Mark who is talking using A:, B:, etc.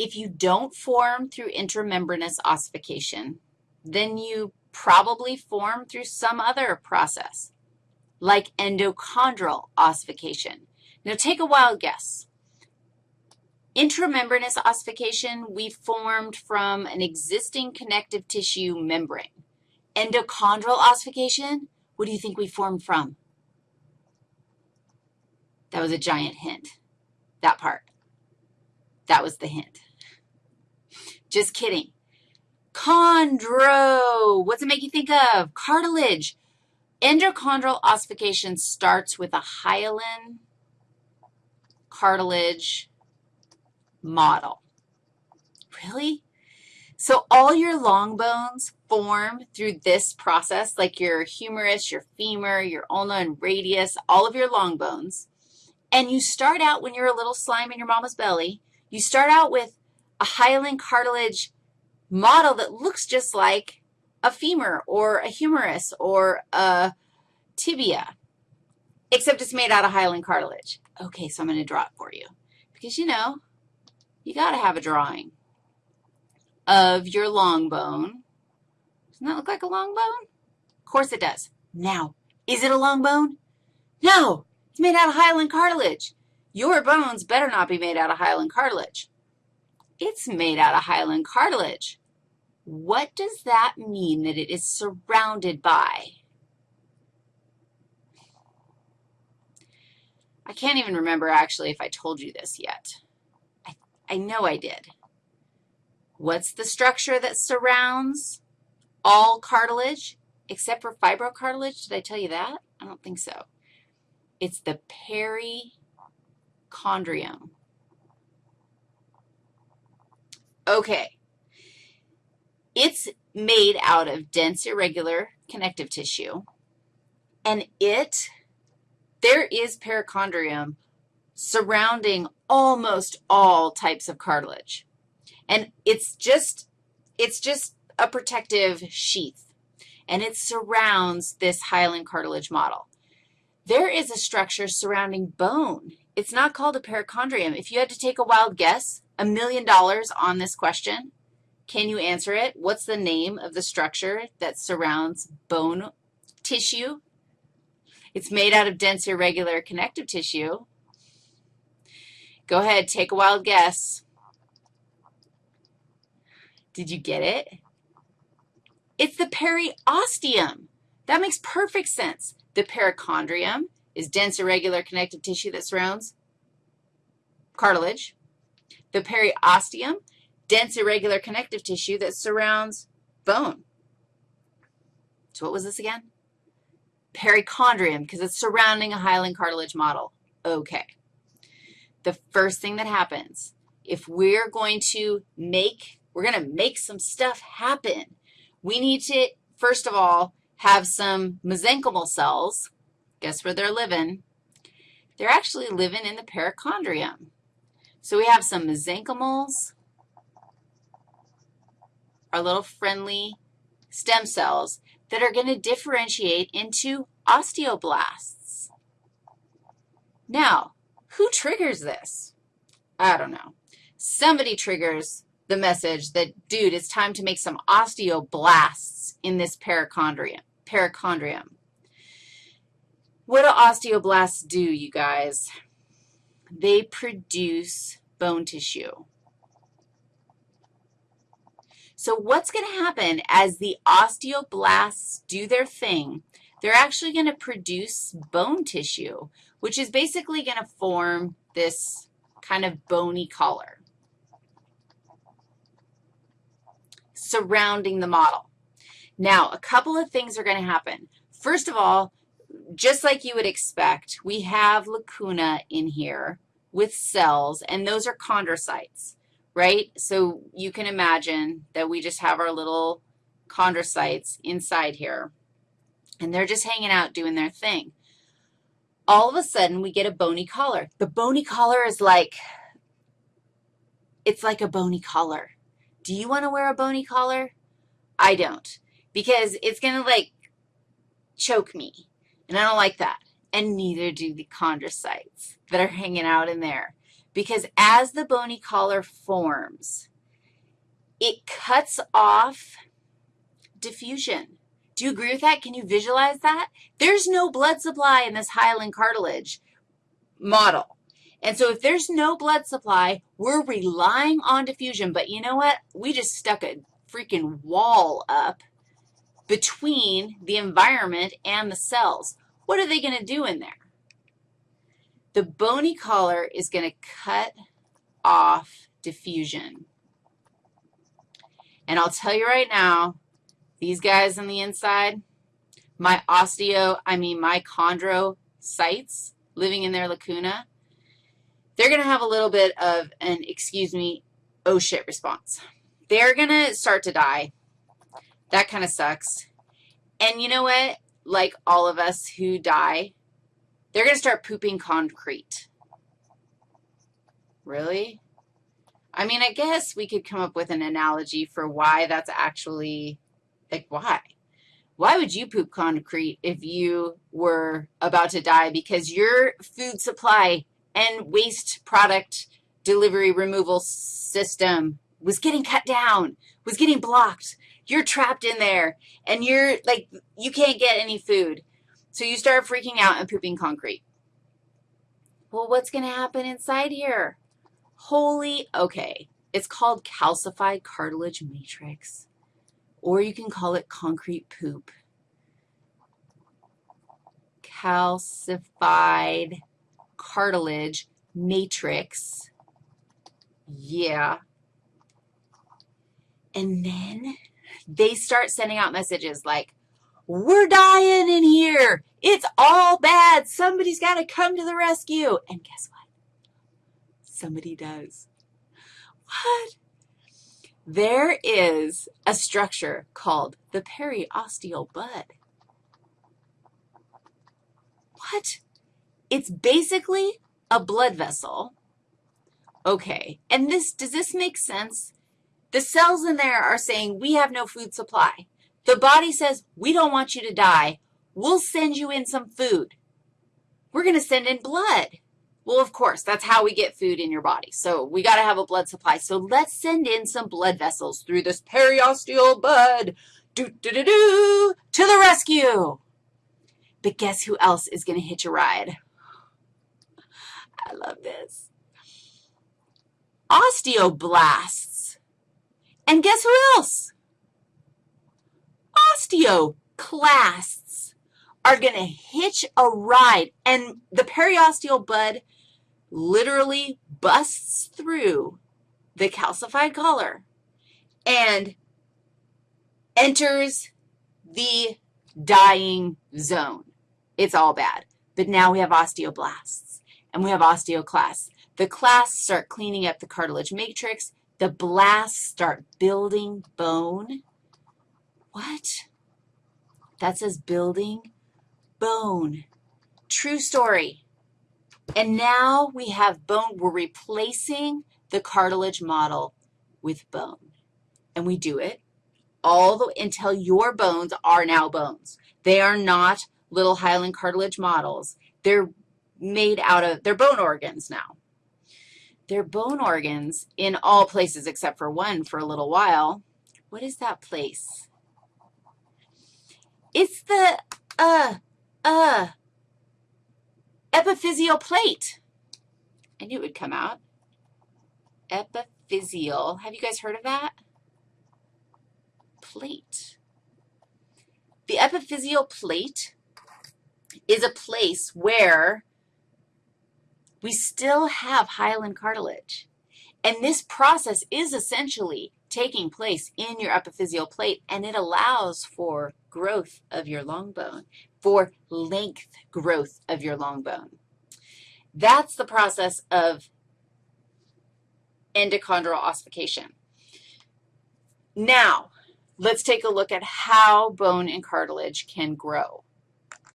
A: if you don't form through intramembranous ossification, then you probably form through some other process, like endochondral ossification. Now, take a wild guess. Intramembranous ossification, we formed from an existing connective tissue membrane. Endochondral ossification, what do you think we formed from? That was a giant hint, that part. That was the hint. Just kidding. Chondro, what's it make you think of? Cartilage. Endochondral ossification starts with a hyaline cartilage model. Really? So all your long bones form through this process, like your humerus, your femur, your ulna and radius, all of your long bones. And you start out when you're a little slime in your mama's belly, you start out with a hyaline cartilage model that looks just like a femur or a humerus or a tibia, except it's made out of hyaline cartilage. Okay, so I'm going to draw it for you because, you know, you got to have a drawing of your long bone. Doesn't that look like a long bone? Of course it does. Now, is it a long bone? No, it's made out of hyaline cartilage. Your bones better not be made out of hyaline cartilage. It's made out of hyaline cartilage. What does that mean that it is surrounded by? I can't even remember actually if I told you this yet. I, I know I did. What's the structure that surrounds all cartilage except for fibrocartilage? Did I tell you that? I don't think so. It's the perichondrium. Okay. It's made out of dense, irregular connective tissue, and it, there is perichondrium surrounding almost all types of cartilage. And it's just, it's just a protective sheath, and it surrounds this hyaline cartilage model. There is a structure surrounding bone. It's not called a perichondrium. If you had to take a wild guess, a million dollars on this question, can you answer it? What's the name of the structure that surrounds bone tissue? It's made out of dense, irregular connective tissue. Go ahead, take a wild guess. Did you get it? It's the periosteum. That makes perfect sense. The perichondrium is dense, irregular connective tissue that surrounds cartilage. The periosteum dense irregular connective tissue that surrounds bone. So what was this again? Perichondrium, because it's surrounding a hyaline cartilage model. Okay. The first thing that happens, if we're going to make, we're going to make some stuff happen, we need to, first of all, have some mesenchymal cells. Guess where they're living? They're actually living in the perichondrium. So we have some mesenchymals, our little friendly stem cells that are going to differentiate into osteoblasts. Now, who triggers this? I don't know. Somebody triggers the message that, dude, it's time to make some osteoblasts in this perichondrium. perichondrium. What do osteoblasts do, you guys? They produce bone tissue. So what's going to happen as the osteoblasts do their thing, they're actually going to produce bone tissue, which is basically going to form this kind of bony collar surrounding the model. Now, a couple of things are going to happen. First of all, just like you would expect, we have lacuna in here with cells, and those are chondrocytes right? So you can imagine that we just have our little chondrocytes inside here, and they're just hanging out doing their thing. All of a sudden, we get a bony collar. The bony collar is like, it's like a bony collar. Do you want to wear a bony collar? I don't, because it's going to, like, choke me, and I don't like that. And neither do the chondrocytes that are hanging out in there because as the bony collar forms, it cuts off diffusion. Do you agree with that? Can you visualize that? There's no blood supply in this hyaline cartilage model. And so if there's no blood supply, we're relying on diffusion. But you know what? We just stuck a freaking wall up between the environment and the cells. What are they going to do in there? The bony collar is going to cut off diffusion. And I'll tell you right now, these guys on the inside, my osteo, I mean my chondrocytes living in their lacuna, they're going to have a little bit of an, excuse me, oh shit response. They're going to start to die. That kind of sucks. And you know what? Like all of us who die, they're going to start pooping concrete. Really? I mean, I guess we could come up with an analogy for why that's actually, like, why? Why would you poop concrete if you were about to die? Because your food supply and waste product delivery removal system was getting cut down, was getting blocked. You're trapped in there, and you're, like, you can't get any food. So you start freaking out and pooping concrete. Well, what's going to happen inside here? Holy, okay, it's called calcified cartilage matrix, or you can call it concrete poop. Calcified cartilage matrix. Yeah. And then they start sending out messages like, we're dying in here. It's all bad. Somebody's got to come to the rescue. And guess what? Somebody does. What? There is a structure called the periosteal bud. What? It's basically a blood vessel. Okay, and this, does this make sense? The cells in there are saying, we have no food supply. The body says, we don't want you to die. We'll send you in some food. We're going to send in blood. Well, of course, that's how we get food in your body. So we got to have a blood supply. So let's send in some blood vessels through this periosteal bud. Do, do, do, do, to the rescue. But guess who else is going to hitch a ride? I love this. Osteoblasts. And guess who else? osteoclasts are going to hitch a ride, and the periosteal bud literally busts through the calcified collar and enters the dying zone. It's all bad. But now we have osteoblasts and we have osteoclasts. The clasts start cleaning up the cartilage matrix. The blasts start building bone. What? That says building bone. True story. And now we have bone. We're replacing the cartilage model with bone. And we do it all the until your bones are now bones. They are not little hyaline cartilage models. They're made out of, they're bone organs now. They're bone organs in all places except for one for a little while. What is that place? It's the, uh, uh, epiphyseal plate. I knew it would come out. Epiphyseal. Have you guys heard of that? Plate. The epiphyseal plate is a place where we still have hyaline cartilage. And this process is essentially taking place in your epiphyseal plate, and it allows for growth of your long bone, for length growth of your long bone. That's the process of endochondral ossification. Now, let's take a look at how bone and cartilage can grow.